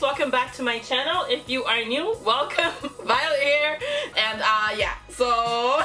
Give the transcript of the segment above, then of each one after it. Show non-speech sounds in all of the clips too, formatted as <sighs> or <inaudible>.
guys welcome back to my channel. If you are new welcome <laughs> Violet here. And uh yeah so <laughs>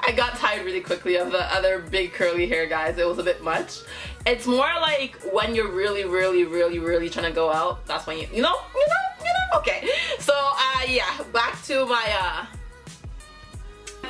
I got tired really quickly of the other big curly hair guys. It was a bit much. It's more like when you're really really really really trying to go out that's when you you know you know you know? Okay. So uh yeah back to my uh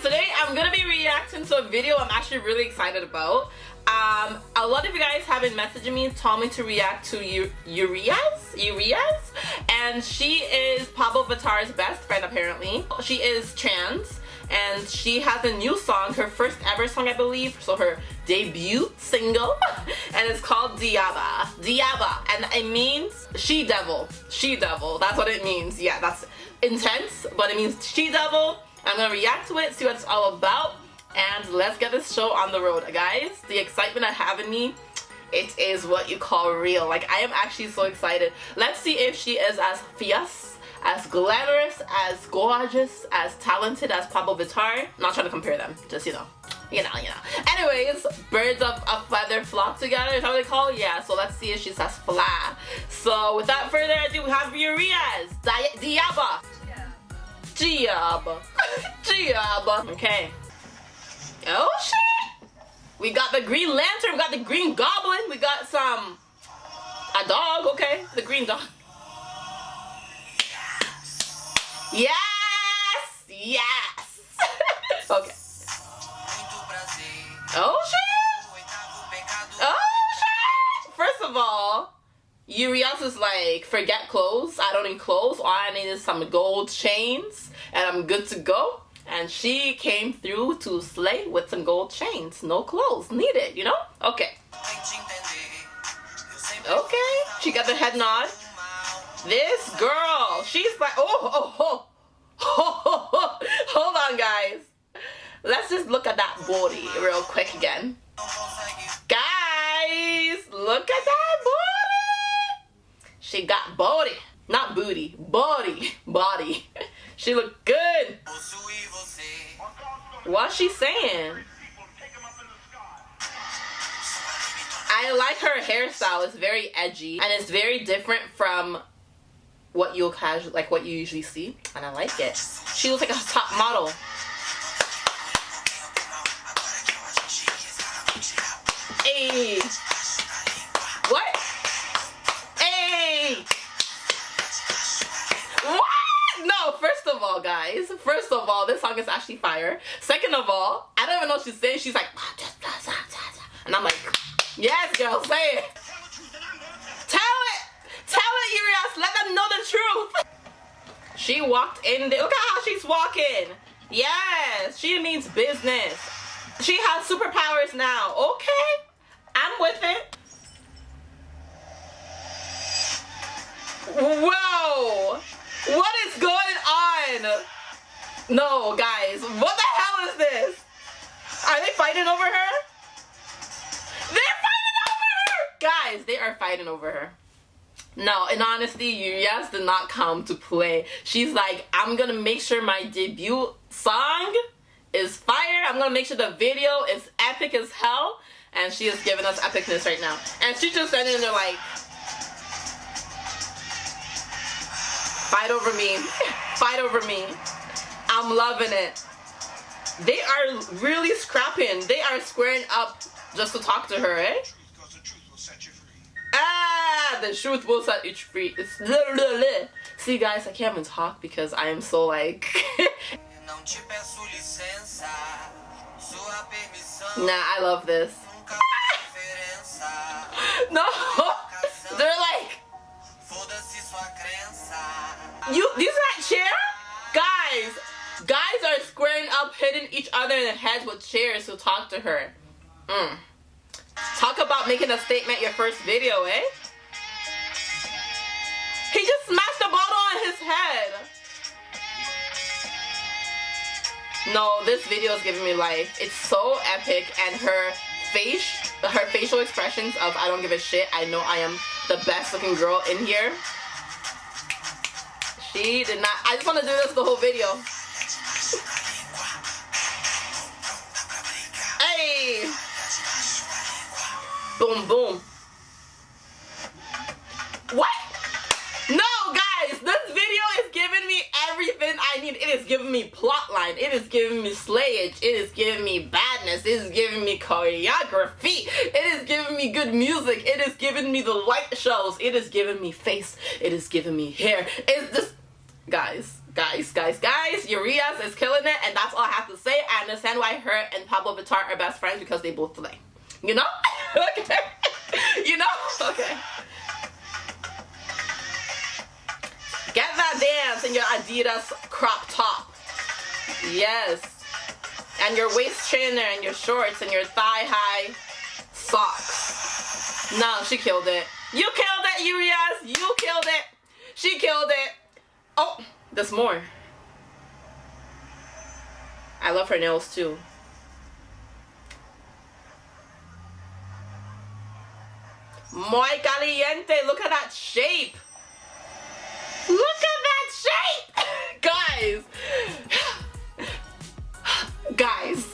today I'm gonna be reacting to a video I'm actually really excited about um, a lot of you guys have been messaging me told me to react to U Urias? Urias? And she is Pabllo Vittar's best friend apparently. She is trans and she has a new song her first ever song I believe. So her debut single <laughs> and it's called Diaba. Diaba. And it means she devil. She devil. That's what it means. Yeah that's intense but it means she devil. I'm gonna react to it see what it's all about and let's get this show on the road guys. The excitement I have in me it is what you call real. Like I am actually so excited. Let's see if she is as fierce as glamorous as gorgeous as talented as Pabllo Vittar. Not trying to compare them just you know. You know you know. Anyways birds of a feather flock together is that what they call? It? yeah so let's see if she says fly. So without further ado we have Urias Diaba. Diaba. Diaba. <laughs> Okay Oh shit! We got the Green Lantern, we got the Green Goblin, we got some a dog, okay? The green dog. Yes! Yes! <laughs> okay. Oh shit! Oh shit! First of all, Urias is like, forget clothes. I don't need clothes. All I need is some gold chains and I'm good to go and she came through to slay with some gold chains. No clothes needed you know? Okay. Okay. She got the head nod. This girl she's like oh oh oh oh, oh, oh, oh. hold on guys. Let's just look at that body real quick again. Guys look at that body. She got body. Not booty body body she looked good What's she saying? I like her hairstyle. It's very edgy and it's very different from what you'll casual like what you usually see and I like it. She looks like a top model. Hey. Guys, first of all, this song is actually fire. Second of all, I don't even know what she's saying. She's like, ah, and I'm like, yes, girl, say it. Tell it. Tell it, Urias. Let them know the truth. She walked in there. Look at how she's walking. Yes, she means business. She has superpowers now. Okay, fighting over her? They're fighting over her! Guys, they are fighting over her. No, in honesty, Urias did not come to play. She's like, I'm gonna make sure my debut song is fire. I'm gonna make sure the video is epic as hell. And she is giving us epicness right now. And she's just standing there like, Fight over me. <laughs> Fight over me. I'm loving it. They are really scrapping. They are squaring up just to talk to her, eh? Ah, the truth will set you free. It's See guys, I can't even talk because I am so like <laughs> Nah, I love this. <laughs> no! They're like you, these are chair? Guys, squaring up, hitting each other in the heads with chairs to talk to her. Mm. Talk about making a statement your first video, eh? He just smashed the bottle on his head. No, this video is giving me life. It's so epic and her face, her facial expressions of I don't give a shit. I know I am the best looking girl in here. She did not. I just want to do this the whole video. Boom, boom. What? No, guys, this video is giving me everything I need. It is giving me plotline. It is giving me slayage. It is giving me badness. It is giving me choreography. It is giving me good music. It is giving me the light shows. It is giving me face. It is giving me hair. It's just, guys guys, guys, guys, Urias is killing it, and that's all I have to say. I understand why her and Pabllo Vittar are best friends because they both slay. You know? <laughs> okay. you know? Okay. Get that dance in your Adidas crop top. Yes. And your waist trainer and your shorts and your thigh high socks. No, she killed it. You killed it, Urias. You killed it. She killed it. Oh, there's more. I love her nails too. Muy caliente. Look at that shape. Look at that shape. <laughs> Guys. <sighs> Guys.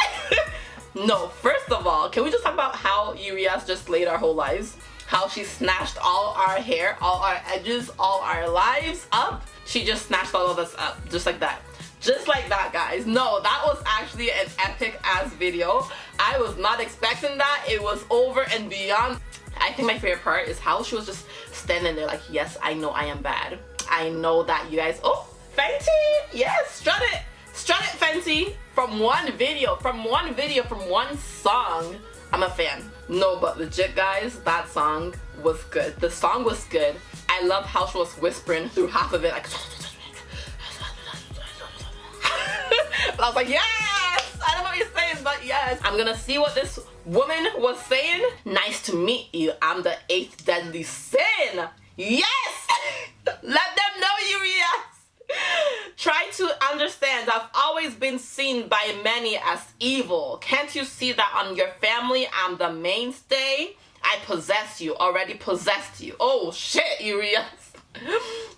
<laughs> no, first of all, can we just talk about how Urias just laid our whole lives? How she snatched all our hair, all our edges, all our lives up. She just snatched all of us up, just like that just like that guys no that was actually an epic ass video i was not expecting that it was over and beyond I think my favorite part is how she was just standing there like, yes, I know I am bad. I know that you guys, oh, Fenty, yes, strut it. Strut it, Fenty. From one video, from one video, from one song, I'm a fan. No, but legit guys, that song was good. The song was good. I love how she was whispering through half of it like <laughs> I was like, yes! I don't know what you're saying, but yes. I'm gonna see what this woman was saying. Nice to meet you. I'm the eighth deadly sin. Yes! <laughs> Let them know you, yes! Try to understand, I've always been seen by many as evil. Can't you see that on your family I'm the mainstay? I possess you, already possessed you. Oh shit, Urias.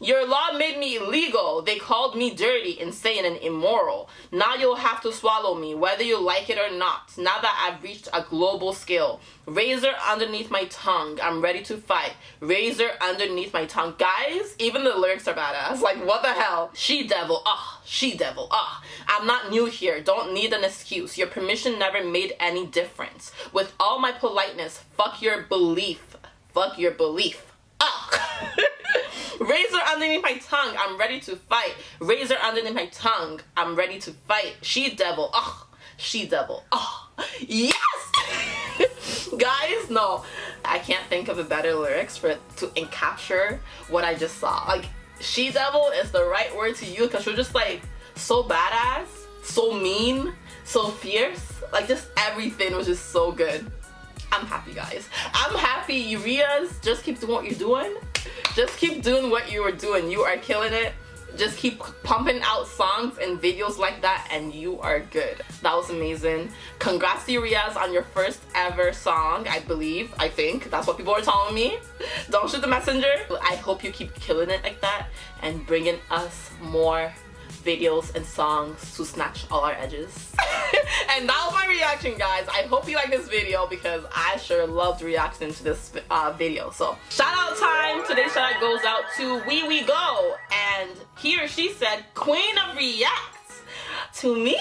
Your law made me illegal. They called me dirty, insane, and immoral. Now you'll have to swallow me, whether you like it or not. Now that I've reached a global scale. Razor underneath my tongue. I'm ready to fight. Razor underneath my tongue. Guys, even the lyrics are badass. Like, what the hell? She devil. Ah, she devil. Ah. I'm not new here. Don't need an excuse. Your permission never made any difference. With all my politeness, fuck your belief. Fuck your belief. Ah. <laughs> Razor underneath my tongue. I'm ready to fight. Razor underneath my tongue. I'm ready to fight. She devil. Oh, she devil. Oh, yes! <laughs> Guys, no. I can't think of a better lyrics for to encapture what I just saw. Like, she devil is the right word to use because she's just like so badass, so mean, so fierce. Like just everything was just so good. I'm happy guys. I'm happy Urias. Just keep doing what you're doing just keep doing what you were doing. You are killing it. Just keep pumping out songs and videos like that and you are good. That was amazing. Congrats to Urias on your first ever song I believe I think. That's what people are telling me. Don't shoot the messenger. I hope you keep killing it like that and bringing us more videos and songs to snatch all our edges. <laughs> and that was my reaction guys. I hope you like this video because I sure loved reacting to this uh, video. So shout out time. Today's shout out goes out to Wee Wee Go and he or she said Queen of Reacts. To me,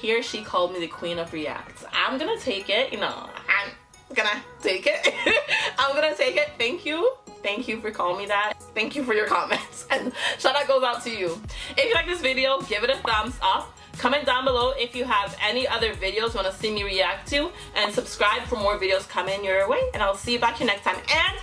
he or she called me the Queen of Reacts. I'm gonna take it, you know, I'm gonna take it. <laughs> I'm gonna take it. Thank you Thank you for calling me that. Thank you for your comments. <laughs> And shout out goes out to you. If you like this video, give it a thumbs up. Comment down below if you have any other videos you want to see me react to. And subscribe for more videos coming your way. And I'll see you back here next time. And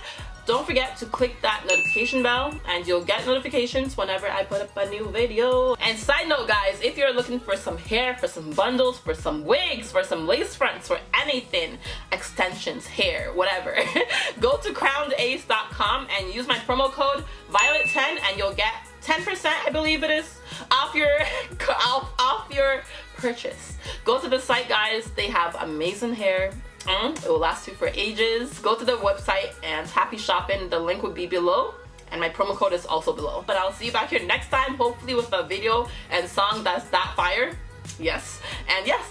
don't forget to click that notification bell and you'll get notifications whenever I put up a new video. And side note guys, if you're looking for some hair, for some bundles, for some wigs, for some lace fronts, for anything, extensions, hair, whatever, <laughs> go to crownedace.com and use my promo code Violet10 and you'll get 10% I believe it is off your <laughs> off, off your purchase. Go to the site guys, they have amazing hair Mm, it will last you for ages. Go to the website and happy shopping. The link will be below and my promo code is also below. But I'll see you back here next time, hopefully with a video and song that's that fire. Yes. And yes.